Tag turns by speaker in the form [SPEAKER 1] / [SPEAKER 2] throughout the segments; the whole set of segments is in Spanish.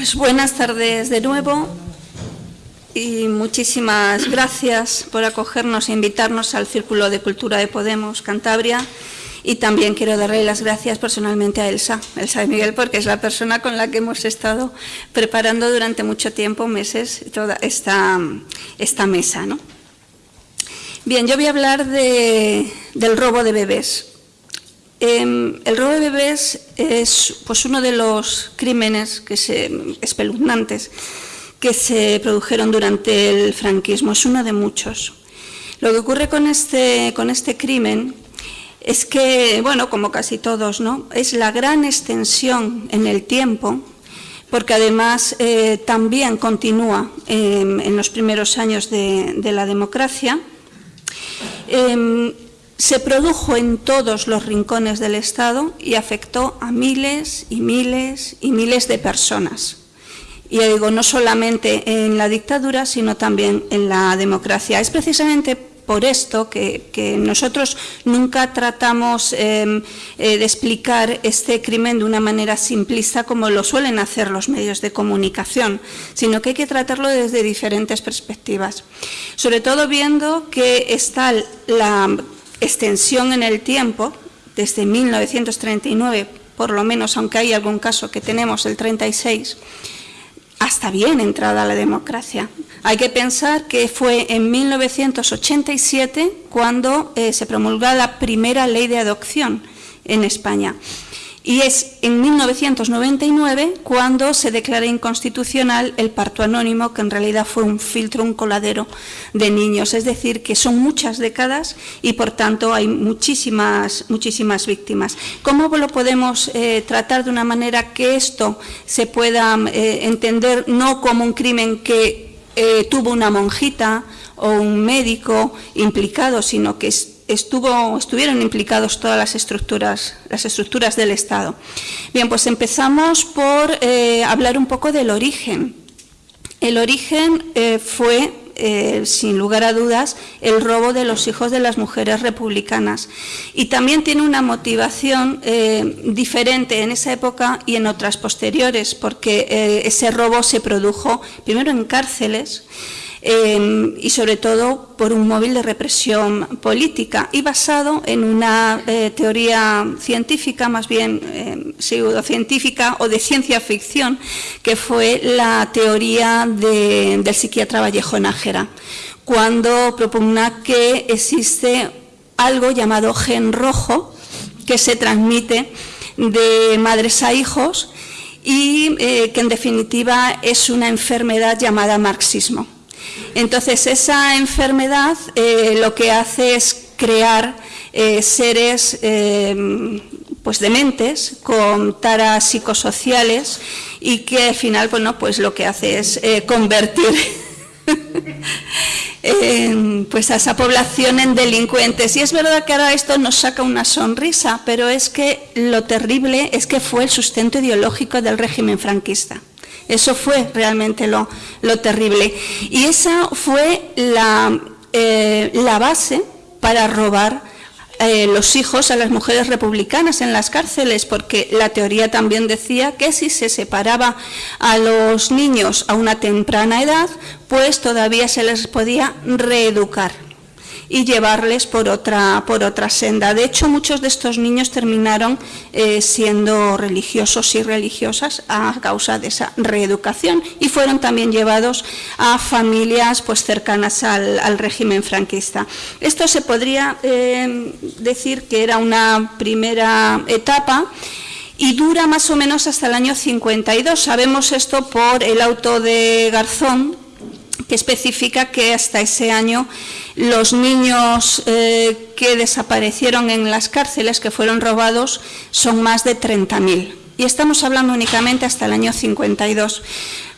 [SPEAKER 1] Pues buenas tardes de nuevo y muchísimas gracias por acogernos e invitarnos al Círculo de Cultura de Podemos Cantabria y también quiero darle las gracias personalmente a Elsa, Elsa de Miguel, porque es la persona con la que hemos estado preparando durante mucho tiempo, meses, toda esta, esta mesa. ¿no? Bien, yo voy a hablar de, del robo de bebés. Eh, el robo de bebés es pues, uno de los crímenes que se, espeluznantes que se produjeron durante el franquismo, es uno de muchos. Lo que ocurre con este, con este crimen es que, bueno, como casi todos, ¿no? es la gran extensión en el tiempo, porque además eh, también continúa eh, en los primeros años de, de la democracia. Se produjo en todos los rincones del Estado y afectó a miles y miles y miles de personas. Y digo, no solamente en la dictadura, sino también en la democracia. Es precisamente por esto que, nosotros nunca tratamos eh, eh, de explicar este crimen de una manera simplista como lo suelen hacer los medios de comunicación, sino que hay que tratarlo desde diferentes perspectivas. Sobre todo viendo que está la extensión en el tiempo, desde 1939, por lo menos, aunque hay algún caso que tenemos el 36, hasta bien entrada la democracia. Hay que pensar que fue en 1987 cuando eh, se promulgó la primera ley de adopción en España. Y es en 1999 cuando se declara inconstitucional el parto anónimo, que en realidad fue un filtro, un coladero de niños. Es decir, que son muchas décadas y por tanto hay muchísimas, muchísimas víctimas. ¿Cómo lo podemos eh, tratar de una manera que esto se pueda eh, entender no como un crimen que eh, tuvo una monjita o un médico implicado, sino que es estuvo, estuvieron implicados todas las estructuras, las estructuras del Estado. Bien, pues empezamos por eh, hablar un poco del origen. El origen eh, fue, eh, sin lugar a dudas, el robo de los hijos de las mujeres republicanas. Y también tiene una motivación diferente en esa época y en otras posteriores, porque ese robo se produjo primero en cárceles, eh, y sobre todo por un móvil de represión política y basado en una eh, teoría científica, más bien eh, pseudocientífica o de ciencia ficción, que fue la teoría de, del psiquiatra Vallejo Nájera, cuando propugna que existe algo llamado gen rojo que se transmite de madres a hijos y eh, que en definitiva es una enfermedad llamada marxismo. Entonces, esa enfermedad eh, lo que hace es crear eh, seres eh, pues dementes con taras psicosociales y que al final bueno, pues lo que hace es convertir pues a esa población en delincuentes. Y es verdad que ahora esto nos saca una sonrisa, pero es que lo terrible es que fue el sustento ideológico del régimen franquista. Eso fue realmente lo, terrible. Y esa fue la, eh, base para robar eh, los hijos a las mujeres republicanas en las cárceles, porque la teoría también decía que si se separaba a los niños a una temprana edad, pues todavía se les podía reeducar y llevarles por otra, por otra senda. De hecho, muchos de estos niños terminaron eh, siendo religiosos y religiosas a causa de esa reeducación y fueron también llevados a familias pues, cercanas al, régimen franquista. Esto se podría eh, decir que era una primera etapa y dura más o menos hasta el año 52. Sabemos esto por el auto de Garzón, que especifica que hasta ese año los niños eh, que desaparecieron en las cárceles, que fueron robados, son más de 30.000. Y estamos hablando únicamente hasta el año 52.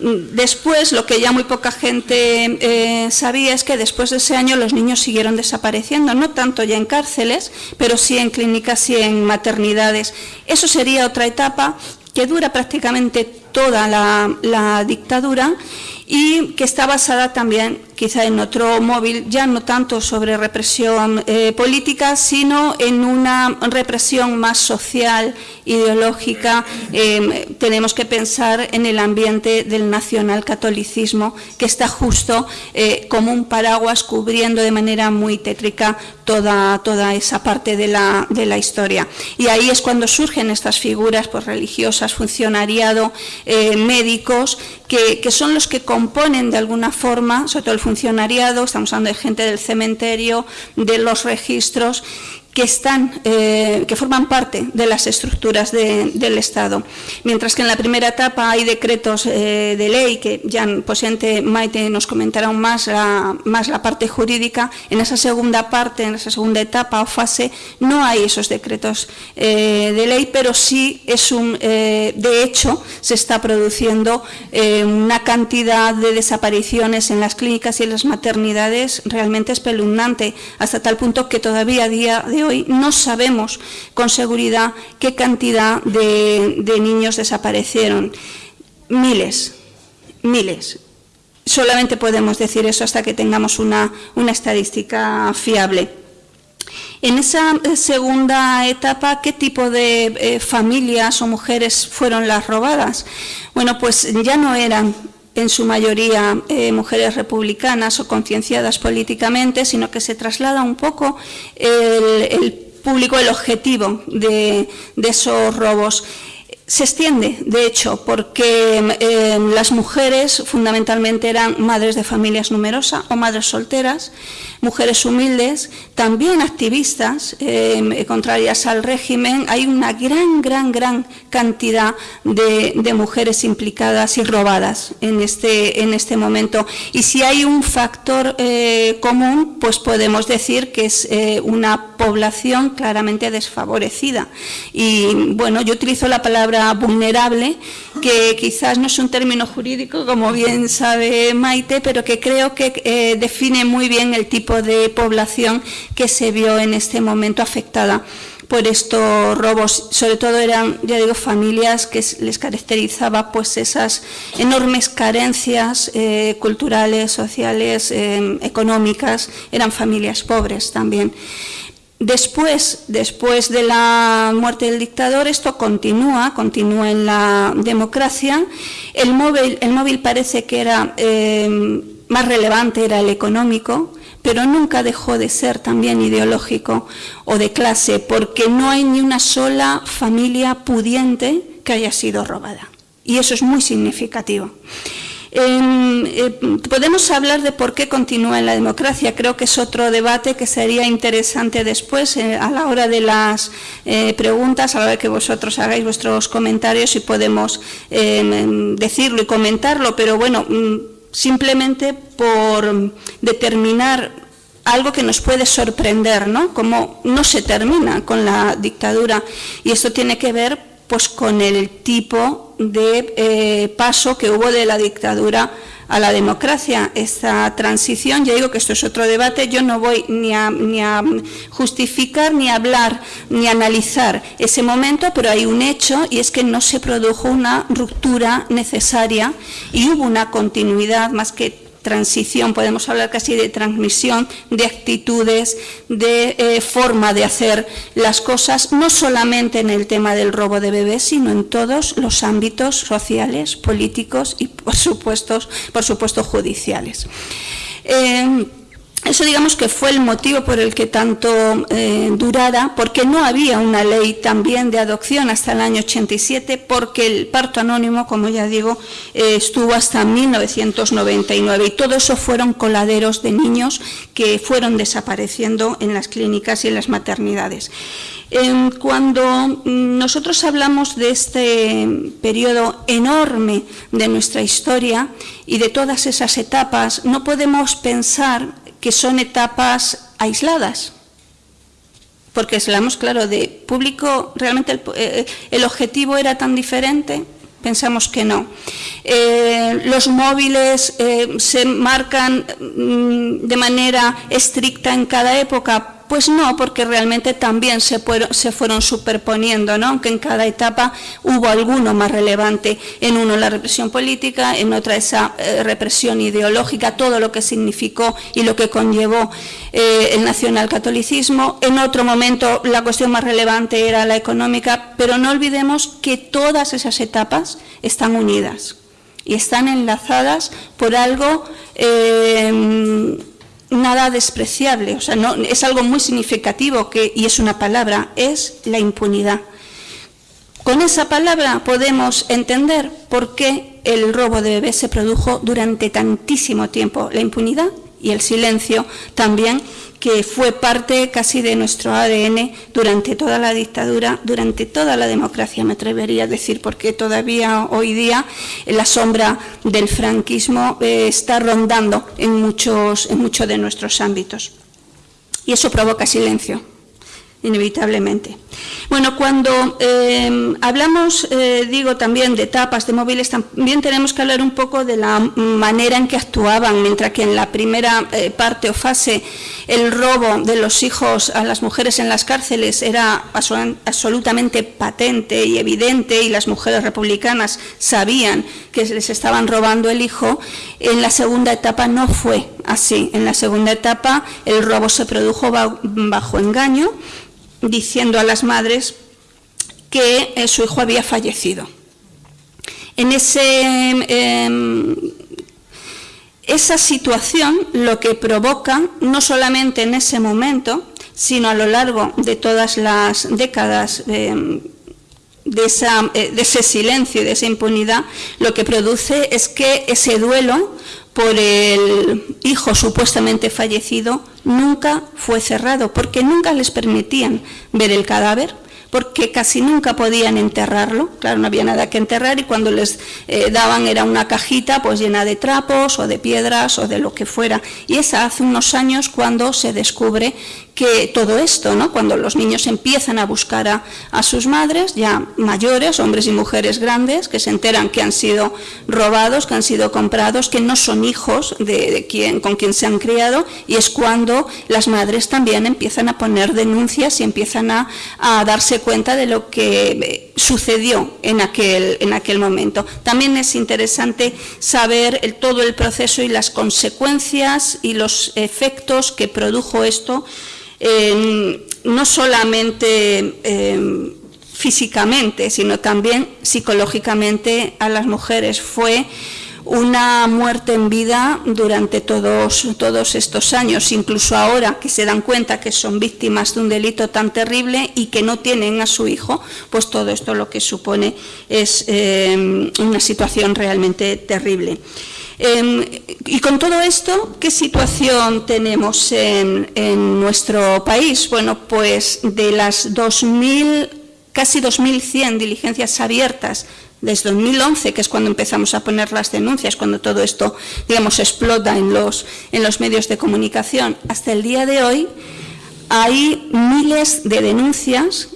[SPEAKER 1] Después, lo que ya muy poca gente eh, sabía es que después de ese año los niños siguieron desapareciendo, no tanto ya en cárceles, pero sí en clínicas y en maternidades. Eso sería otra etapa que dura prácticamente toda la, dictadura y que está basada también quizá en otro móvil, ya no tanto sobre represión eh, política, sino en una represión más social, ideológica. Em, tenemos que pensar en el ambiente del nacionalcatolicismo, que está justo eh, como un paraguas cubriendo de manera muy tétrica toda, toda esa parte de la, de la, historia. Y ahí es cuando surgen estas figuras pues, religiosas, funcionariado, eh, médicos, que, que, son los que componen de alguna forma, sobre todo el funcionariado, estamos hablando de gente del cementerio, de los registros, que, están, eh, que forman parte de las estructuras del Estado. Mientras que en la primera etapa hay decretos eh, de ley, que ya posiblemente Maite nos comentará aún más la, más la parte jurídica, en esa segunda parte, en esa segunda etapa o fase, no hay esos decretos eh, de ley, pero sí es un, de hecho, se está produciendo una cantidad de desapariciones en las clínicas y en las maternidades realmente espeluznante, hasta tal punto que todavía a día de hoy no sabemos con seguridad qué cantidad de, niños desaparecieron. Miles, miles. Solamente podemos decir eso hasta que tengamos una, estadística fiable. En esa eh, segunda etapa, ¿qué tipo de eh, familias o mujeres fueron las robadas? Bueno, pues ya no eran en su mayoría eh, mujeres republicanas o concienciadas políticamente, sino que se traslada un poco el, público, el objetivo de, esos robos. Se extiende, de hecho, porque eh, las mujeres fundamentalmente eran madres de familias numerosas o madres solteras, mujeres humildes, también activistas eh, contrarias al régimen. Hay una gran, gran, gran cantidad de, mujeres implicadas y robadas en este, en este momento. Y si hay un factor eh, común, pues podemos decir que es una población claramente desfavorecida. Y bueno, yo utilizo la palabra vulnerable, que quizás no es un término jurídico, como bien sabe Maite, pero que creo que eh, define muy bien el tipo de población que se vio en este momento afectada por estos robos. Sobre todo eran, ya digo, familias que les caracterizaba pues esas enormes carencias eh, culturales, sociales, eh, económicas, eran familias pobres también. Después, después de la muerte del dictador, esto continúa, continúa en la democracia. El móvil, el móvil parece que era eh, más relevante, era el económico, pero nunca dejó de ser también ideológico o de clase, porque no hay ni una sola familia pudiente que haya sido robada. Y eso es muy significativo. Eh, podemos hablar de por qué continúa en la democracia, creo que es otro debate que sería interesante después eh, a la hora de las eh, preguntas, a la hora de que vosotros hagáis vuestros comentarios y podemos em, decirlo y comentarlo, pero bueno, mm, simplemente por determinar algo que nos puede sorprender, ¿no? Como no se termina con la dictadura y esto tiene que ver pues con el tipo de eh, paso que hubo de la dictadura a la democracia, esta transición, ya digo que esto es otro debate, yo no voy ni a, ni a justificar, ni a hablar, ni a analizar ese momento, pero hay un hecho y es que no se produjo una ruptura necesaria y hubo una continuidad más que transición, podemos hablar casi de transmisión de actitudes, de eh, forma de hacer las cosas, no solamente en el tema del robo de bebés, sino en todos los ámbitos sociales, políticos y, por supuesto, por judiciales. Eh, eso digamos que fue el motivo por el que tanto eh, durara, porque no había una ley también de adopción hasta el año 87, porque el parto anónimo, como ya digo, eh, estuvo hasta 1999 y todo eso fueron coladeros de niños que fueron desapareciendo en las clínicas y en las maternidades. cuando nosotros hablamos de este periodo enorme de nuestra historia y de todas esas etapas, no podemos pensar que son etapas aisladas. Porque hablamos, claro, de público, realmente el, eh, objetivo era tan diferente, pensamos que no. Eh, los móviles eh, se marcan mm, de manera estricta en cada época, Pues no, porque realmente también se, fueron, superponiendo, ¿no? aunque en cada etapa hubo alguno más relevante. En uno la represión política, en otra esa eh, represión ideológica, todo lo que significó y lo que conllevó eh, el nacionalcatolicismo. En otro momento la cuestión más relevante era la económica, pero no olvidemos que todas esas etapas están unidas y están enlazadas por algo eh, nada despreciable, o sea, no, es algo muy significativo que, y es una palabra, es la impunidad. Con esa palabra podemos entender por qué el robo de bebés se produjo durante tantísimo tiempo, la impunidad y el silencio también que fue parte casi de nuestro ADN durante toda la dictadura, durante toda la democracia, me atrevería a decir, porque todavía hoy día la sombra del franquismo eh, está rondando en muchos, en muchos de nuestros ámbitos. Y eso provoca silencio, inevitablemente. Bueno, cuando eh, hablamos, eh, digo, también de tapas de móviles, también tenemos que hablar un poco de la manera en que actuaban, mientras que en la primera eh, parte o fase el robo de los hijos a las mujeres en las cárceles era absolutamente patente y evidente y las mujeres republicanas sabían que les estaban robando el hijo, en la segunda etapa no fue así. En la segunda etapa el robo se produjo bajo engaño, diciendo a las madres que eh, su hijo había fallecido. En ese, em, esa situación lo que provoca, no solamente en ese momento, sino a lo largo de todas las décadas em, de, esa, eh, de, ese silencio y de esa impunidad, lo que produce es que ese duelo por el hijo supuestamente fallecido nunca fue cerrado, porque nunca les permitían ver el cadáver, porque casi nunca podían enterrarlo, claro, no había nada que enterrar y cuando les eh, daban era una cajita pues llena de trapos o de piedras o de lo que fuera. Y es hace unos años cuando se descubre que todo esto, ¿no? cuando los niños empiezan a buscar a, sus madres, ya mayores, hombres y mujeres grandes, que se enteran que han sido robados, que han sido comprados, que no son hijos de, quien, con quien se han criado, y es cuando las madres también empiezan a poner denuncias y empiezan a, darse cuenta de lo que eh, sucedió en aquel, en aquel momento. También es interesante saber todo el proceso y las consecuencias y los efectos que produjo esto no solamente em, físicamente, sino también psicológicamente a las mujeres. Fue una muerte en vida durante todos, estos años, incluso ahora que se dan cuenta que son víctimas de un delito tan terrible y que no tienen a su hijo, pues todo esto lo que supone es em, una situación realmente terrible. Em, y con todo esto, ¿qué situación tenemos en, nuestro país? Bueno, pues de las 2.000, casi 2.100 diligencias abiertas desde 2011, que es cuando empezamos a poner las denuncias, cuando todo esto, digamos, explota en los, en los medios de comunicación, hasta el día de hoy hay miles de denuncias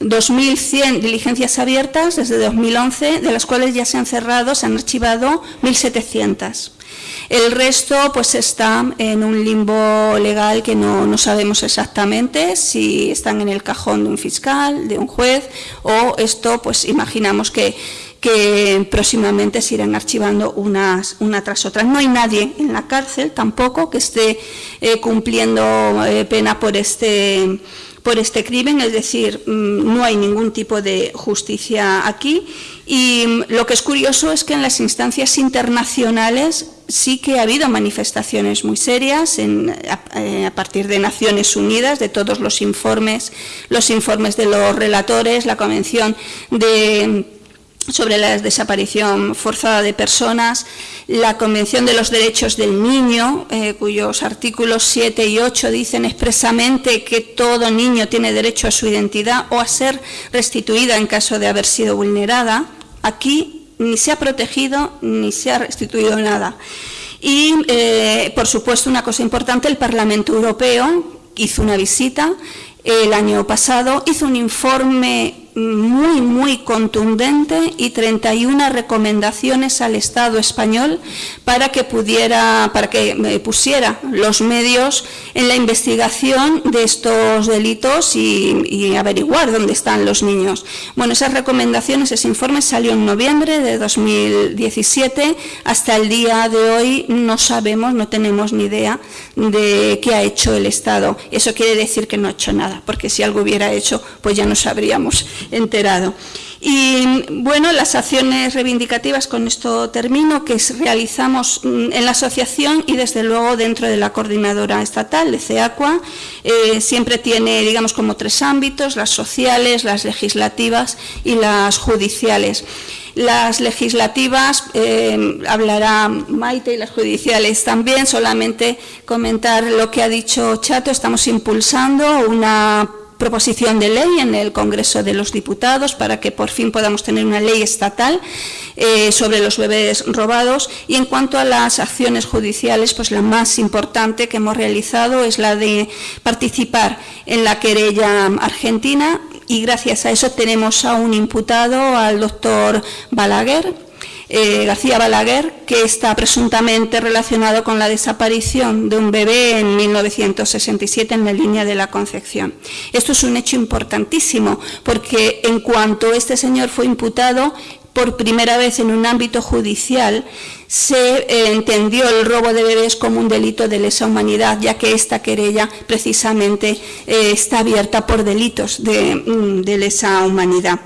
[SPEAKER 1] 2.100 diligencias abiertas desde 2011, de las cuales ya se han cerrado, se han archivado 1.700. El resto pues está en un limbo legal que no, no, sabemos exactamente si están en el cajón de un fiscal, de un juez o esto pues imaginamos que, que próximamente se irán archivando unas una tras otra. No hay nadie en la cárcel tampoco que esté eh, cumpliendo eh, pena por este por este crimen, es decir, mm, no hay ningún tipo de justicia aquí. Y mm, lo que es curioso es que en las instancias internacionales sí que ha habido manifestaciones muy serias a, partir de Naciones Unidas, de todos los informes, los informes de los relatores, la Convención de sobre la desaparición forzada de personas, la Convención de los Derechos del Niño, eh, cuyos artículos 7 y 8 dicen expresamente que todo niño tiene derecho a su identidad o a ser restituida en caso de haber sido vulnerada. Aquí ni se ha protegido ni se ha restituido nada. Y, eh, por supuesto, una cosa importante, el Parlamento Europeo hizo una visita el año pasado, hizo un informe muy, muy contundente y 31 recomendaciones al Estado español para que pudiera, para que eh, pusiera los medios en la investigación de estos delitos y, y, averiguar dónde están los niños. Bueno, esas recomendaciones, ese informe salió en noviembre de 2017. Hasta el día de hoy no sabemos, no tenemos ni idea de qué ha hecho el Estado. Eso quiere decir que no ha hecho nada, porque si algo hubiera hecho, pues ya nos habríamos enterado. Y bueno, las acciones reivindicativas, con esto termino, que realizamos mm, en la asociación y desde luego dentro de la coordinadora estatal, de CEACUA, eh, siempre tiene, digamos, como tres ámbitos, las sociales, las legislativas y las judiciales. Las legislativas eh, hablará Maite y las judiciales también, solamente comentar lo que ha dicho Chato, estamos impulsando una proposición de ley en el Congreso de los Diputados para que por fin podamos tener una ley estatal eh, sobre los bebés robados. Y en cuanto a las acciones judiciales, pues la más importante que hemos realizado es la de participar en la querella argentina. Y gracias a eso tenemos a un imputado, al doctor Balaguer, eh, García Balaguer, que está presuntamente relacionado con la desaparición de un bebé en 1967 en la línea de la Concepción. Esto es un hecho importantísimo, porque en cuanto este señor fue imputado, por primera vez en un ámbito judicial se eh, entendió el robo de bebés como un delito de lesa humanidad, ya que esta querella precisamente eh, está abierta por delitos de, mm, de lesa humanidad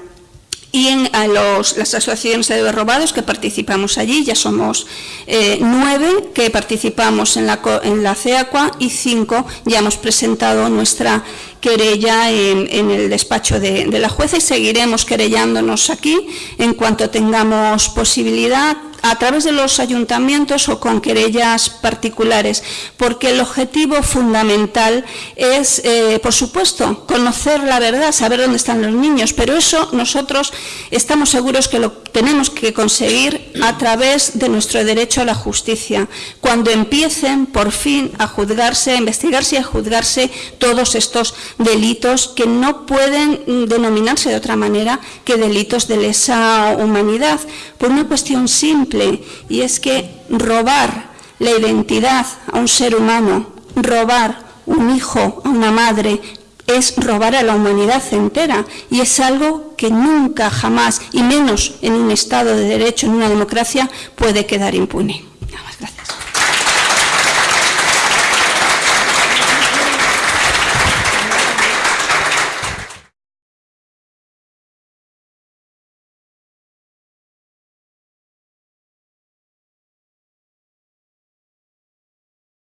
[SPEAKER 1] y en las asociaciones de robados que participamos allí, ya somos eh, nueve que participamos en la, en la CEACUA y cinco ya hemos presentado nuestra querella en, el despacho de, de la jueza y seguiremos querellándonos aquí en cuanto tengamos posibilidad a través de los ayuntamientos o con querellas particulares, porque el objetivo fundamental es, eh, por supuesto, conocer la verdad, saber dónde están los niños, pero eso nosotros estamos seguros que lo tenemos que conseguir a través de nuestro derecho a la justicia, cuando empiecen por fin a juzgarse, a investigarse y a juzgarse todos estos delitos que no pueden denominarse de otra manera que delitos de lesa humanidad, por una cuestión simple y es que robar la identidad a un ser humano, robar un hijo a una madre, es robar a la humanidad entera y es algo que nunca, jamás, y menos en un Estado de Derecho, en una democracia, puede quedar impune.